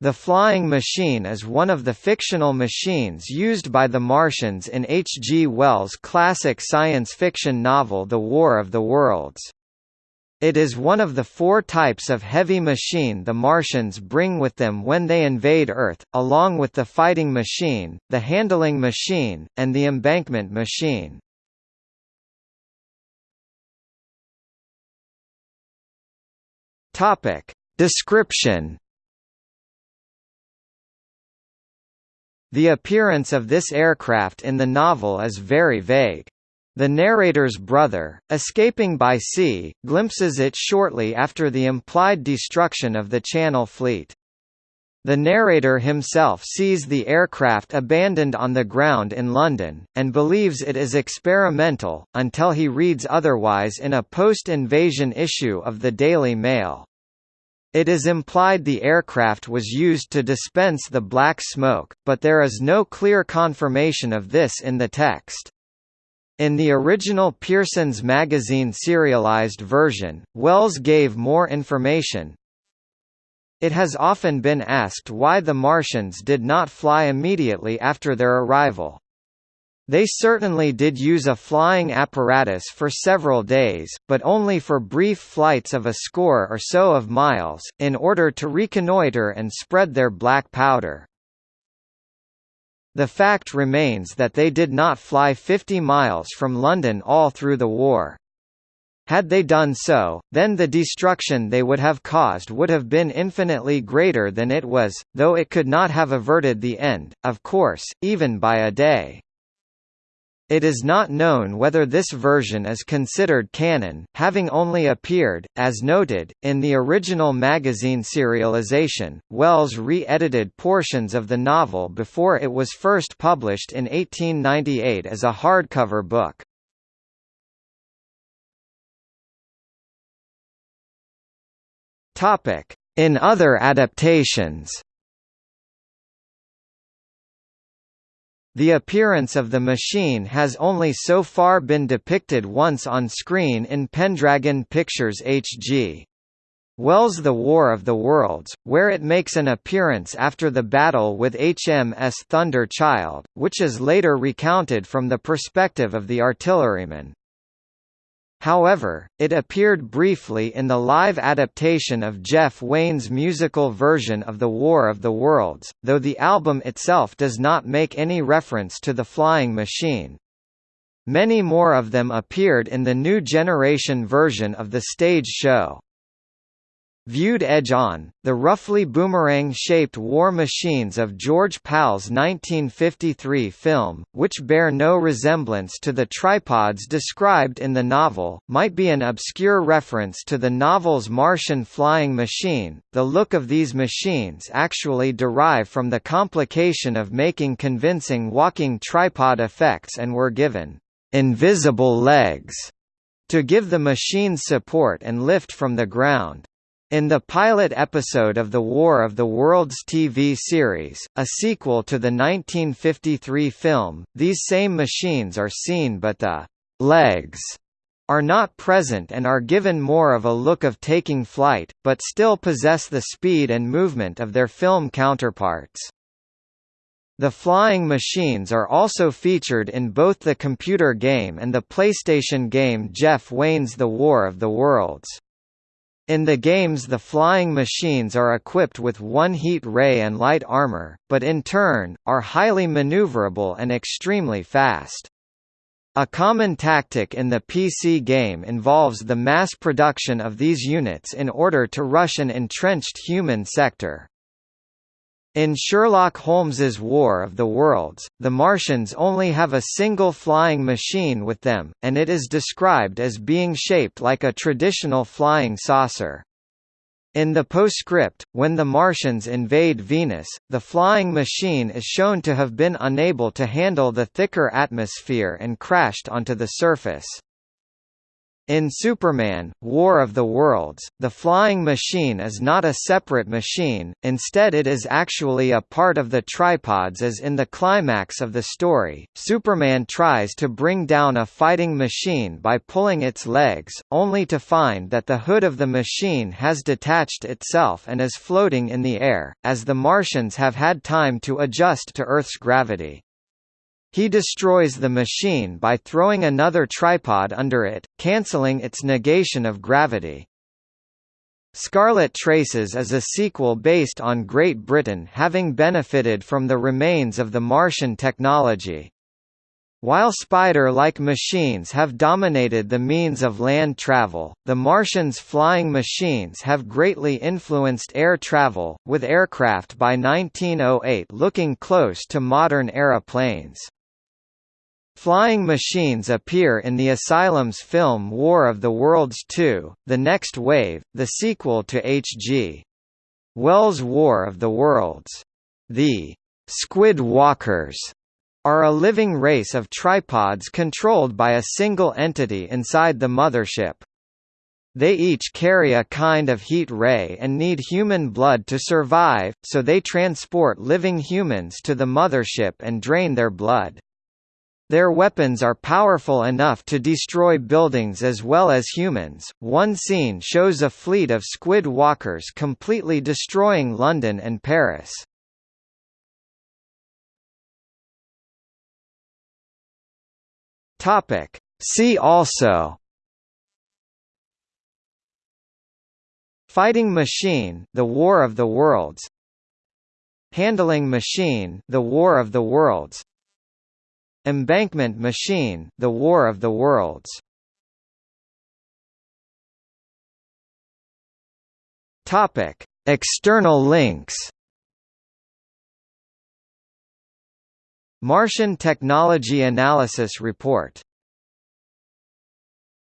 The flying machine is one of the fictional machines used by the Martians in H. G. Wells' classic science fiction novel The War of the Worlds. It is one of the four types of heavy machine the Martians bring with them when they invade Earth, along with the fighting machine, the handling machine, and the embankment machine. Description The appearance of this aircraft in the novel is very vague. The narrator's brother, escaping by sea, glimpses it shortly after the implied destruction of the Channel Fleet. The narrator himself sees the aircraft abandoned on the ground in London, and believes it is experimental, until he reads otherwise in a post-invasion issue of the Daily Mail. It is implied the aircraft was used to dispense the black smoke, but there is no clear confirmation of this in the text. In the original Pearson's Magazine serialized version, Wells gave more information. It has often been asked why the Martians did not fly immediately after their arrival. They certainly did use a flying apparatus for several days, but only for brief flights of a score or so of miles, in order to reconnoitre and spread their black powder. The fact remains that they did not fly 50 miles from London all through the war. Had they done so, then the destruction they would have caused would have been infinitely greater than it was, though it could not have averted the end, of course, even by a day. It is not known whether this version is considered canon, having only appeared, as noted, in the original magazine serialization. Wells re-edited portions of the novel before it was first published in 1898 as a hardcover book. In other adaptations. The appearance of the machine has only so far been depicted once on screen in Pendragon Pictures H.G. Wells' The War of the Worlds, where it makes an appearance after the battle with HMS Thunder Child, which is later recounted from the perspective of the artilleryman. However, it appeared briefly in the live adaptation of Jeff Wayne's musical version of The War of the Worlds, though the album itself does not make any reference to the flying machine. Many more of them appeared in the new generation version of the stage show. Viewed edge-on, the roughly boomerang-shaped war machines of George Pal's 1953 film, which bear no resemblance to the tripods described in the novel, might be an obscure reference to the novel's Martian flying machine. The look of these machines actually derive from the complication of making convincing walking tripod effects and were given invisible legs to give the machines support and lift from the ground. In the pilot episode of the War of the Worlds TV series, a sequel to the 1953 film, these same machines are seen but the «legs» are not present and are given more of a look of taking flight, but still possess the speed and movement of their film counterparts. The flying machines are also featured in both the computer game and the PlayStation game Jeff Wayne's The War of the Worlds. In the games the flying machines are equipped with one heat ray and light armor, but in turn, are highly maneuverable and extremely fast. A common tactic in the PC game involves the mass production of these units in order to rush an entrenched human sector. In Sherlock Holmes's War of the Worlds, the Martians only have a single flying machine with them, and it is described as being shaped like a traditional flying saucer. In the postscript, when the Martians invade Venus, the flying machine is shown to have been unable to handle the thicker atmosphere and crashed onto the surface. In Superman, War of the Worlds, the flying machine is not a separate machine, instead it is actually a part of the tripods as in the climax of the story, Superman tries to bring down a fighting machine by pulling its legs, only to find that the hood of the machine has detached itself and is floating in the air, as the Martians have had time to adjust to Earth's gravity. He destroys the machine by throwing another tripod under it, cancelling its negation of gravity. Scarlet Traces is a sequel based on Great Britain having benefited from the remains of the Martian technology. While spider-like machines have dominated the means of land travel, the Martians' flying machines have greatly influenced air travel, with aircraft by 1908 looking close to modern aeroplanes. Flying machines appear in the Asylum's film War of the Worlds 2, The Next Wave, the sequel to H.G. Wells' War of the Worlds. The Squid Walkers are a living race of tripods controlled by a single entity inside the mothership. They each carry a kind of heat ray and need human blood to survive, so they transport living humans to the mothership and drain their blood. Their weapons are powerful enough to destroy buildings as well as humans. One scene shows a fleet of squid walkers completely destroying London and Paris. Topic: See also Fighting Machine: The War of the Worlds. Handling Machine: The War of the Worlds. Embankment Machine, The War of the Worlds. Topic: External links. Martian Technology Analysis Report